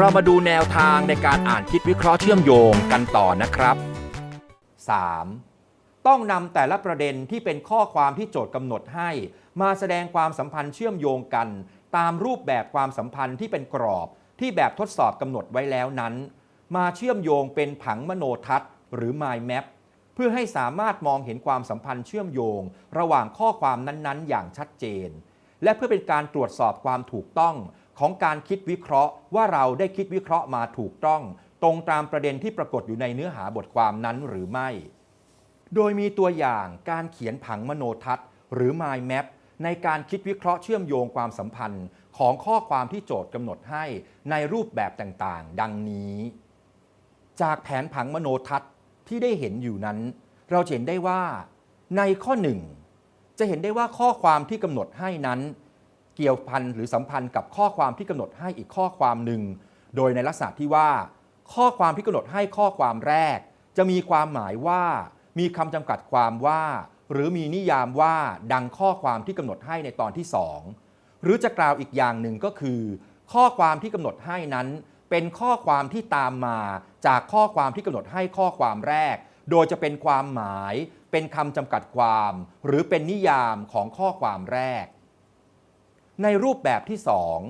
เรามาดูแนวทางในการอ่านคิดวิเคราะห์เชื่อมโยงกันต่อนะครับ 3. ต้องนำแต่ละประเด็นที่เป็นข้อความที่โจทย์กำหนดให้ มาแสดงความสัมพันธ์เชื่อมโยงกัน ตามรูปแบบความสัมพันธ์ที่เป็นกรอบที่แบบทดสอบกำหนดไว้แล้วนั้น มาเชื่อมโยงเป็นผังมโนทัศน์ หรือ mind map เพื่อให้สามารถมองเห็นความสัมพันธ์เชื่อมโยง ระหว่างข้อความนั้นๆ อย่างชัดเจน และเพื่อเป็นการตรวจสอบความถูกต้อง ของการคิดวิเคราะห์ ว่าเราได้คิดวิเคราะห์มาถูกต้อง ตรงตามประเด็นที่ปรากฏอยู่ในเนื้อหาบทความนั้นหรือไม่ โดยมีตัวอย่างการเขียนผังมโนทัศน์ หรือ mind map ในการคิดวิเคราะห์เชื่อมโยงความสัมพันธ์ ของข้อความที่โจทย์กำหนดให้ในรูปแบบต่างๆ ดังนี้ จากแผนผังมโนทัศน์ที่ได้เห็นอยู่นั้น เราเห็นได้ว่า ในข้อ 1 จะเห็นได้ว่าข้อความที่กำหนดให้นั้น เกี่ยวพันหรือสัมพันธ์กับข้อความที่กำหนดให้อีกข้อความหนึ่ง โดยในลักษณะที่ว่า ข้อความที่กำหนดให้ข้อความแรก จะมีความหมายว่า มีคำจำกัดความว่า หรือมีนิยามว่าดังข้อความที่กำหนดให้ในตอนที่ 2 หรือจะกล่าวอีกอย่างหนึ่งก็คือ ข้อความที่กำหนดให้นั้น เป็นข้อความที่ตามมาจากข้อความที่กำหนดให้ข้อความแรก โดยจะเป็นความหมาย เป็นคำจำกัดความ หรือเป็นนิยามของข้อความแรก ในรูปแบบที่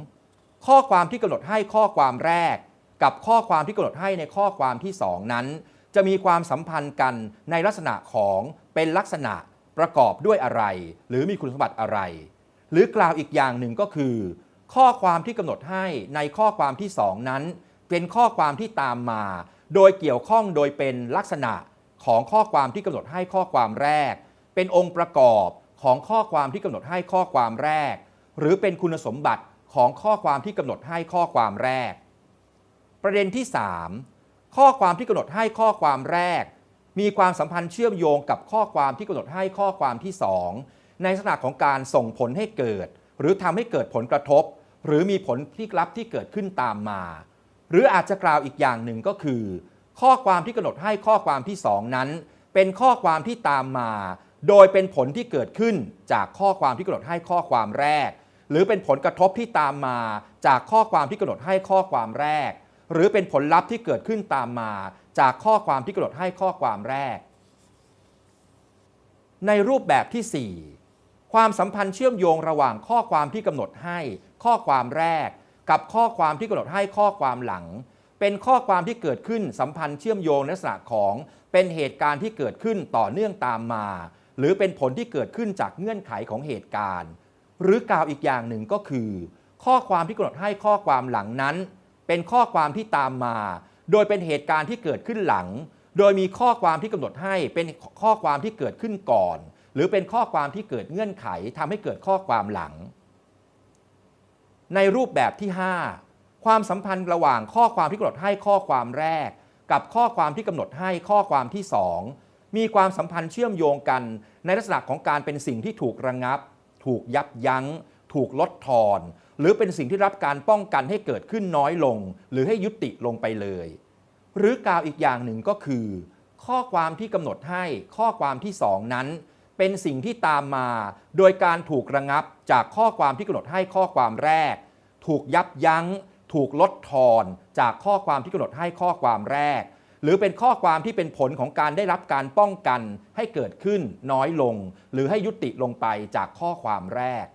2 ข้อความที่กำหนดให้ข้อความแรก กับข้อความที่กำหนดให้ในข้อความที่ 2 นั้น จะมีความสัมพันธ์กันในลักษณะของเป็นลักษณะประกอบด้วยอะไร หรือมีคุณสมบัติอะไร หรือกล่าวอีกอย่างหนึ่งก็คือ ข้อความที่กำหนดให้ในข้อความที่ 2 นั้น เป็นข้อความที่ตามมา โดยเกี่ยวข้องโดยเป็นลักษณะของข้อความที่กำหนดให้ข้อความแรก เป็นองค์ประกอบของข้อความที่กำหนดให้ข้อความแรก หรือเป็นคุณสมบัติของข้อความที่กำหนดให้ข้อความแรก ประเด็นที่ 3 ข้อความที่กำหนดให้ข้อความแรก มีความสัมพันธ์เชื่อมโยงกับข้อความที่กำหนดให้ข้อความที่ 2 ในลักษณะของการส่งผลให้เกิด หรือทำให้เกิดผลกระทบ หรือมีผลที่ลับที่เกิดขึ้นตามมา หรืออาจจะกล่าวอีกอย่างหนึ่งก็คือ ข้อความที่กำหนดให้ข้อความที่ 2 นั้น เป็นข้อความที่ตามมา โดยเป็นผลที่เกิดขึ้นจากข้อความที่กำหนดให้ข้อความแรก หรือเป็นผลกระทบที่ตามมาจากข้อความที่กำหนดให้ข้อความแรก หรือเป็นผลลัพธ์ที่เกิดขึ้นตามมา จากข้อความที่กำหนดให้ข้อความแรก ในรูปแบบที่ 4 ความสัมพันธ์เชื่อมโยงระหว่างข้อความที่กำหนดให้ ข้อความแรก กับข้อความที่กำหนดให้ข้อความหลัง เป็นข้อความที่เกิดขึ้นสัมพันธ์เชื่อมโยงในลักษณะของเป็นเหตุการณ์ที่เกิดขึ้นต่อเนื่องตามมา หรือเป็นผลที่เกิดขึ้นจากเงื่อนไขของเหตุการณ์ หรือกล่าวอีกอย่างหนึ่งก็คือ ข้อความที่กำหนดให้ข้อความหลังนั้น เป็นข้อความที่ตามมา โดยเป็นเหตุการณ์ที่เกิดขึ้นหลัง โดยมีข้อความที่กำหนดให้เป็นข้อความที่เกิดขึ้นก่อน หรือเป็นข้อความที่เกิดเงื่อนไขทำให้เกิดข้อความหลัง ในรูปแบบที่ 5 ความสัมพันธ์ระหว่างข้อความที่กำหนดให้ข้อความแรก กับข้อความที่กำหนดให้ข้อความที่ 2 มีความสัมพันธ์เชื่อมโยงกันในลักษณะของการเป็นสิ่งที่ถูกระงับ ถูกยับยัง้ง ถูกลดทอน หรือเป็นสิ่งที่รับการป้องกันให้เกิดขึ้นน้อยลง หรือให้ยุติลงไปเลย หรือกล่าวอีกอย่างหนึ่งก็คือ ข้อความที่กำหนดให้ข้อความที่2นั้นเป็นสิ่งที่ตามมา โดยการถูกระงับจากข้อความที่กำหนดให้ข้อความแรก ถูกยับยัง้ง ถูกลดทอน จากข้อความที่กำหนดให้ข้อความแรก หรือเป็นข้อความที่เป็นผลของการได้รับการป้องกันให้เกิดขึ้นน้อยลง หรือให้ยุติลงไปจากข้อความแรก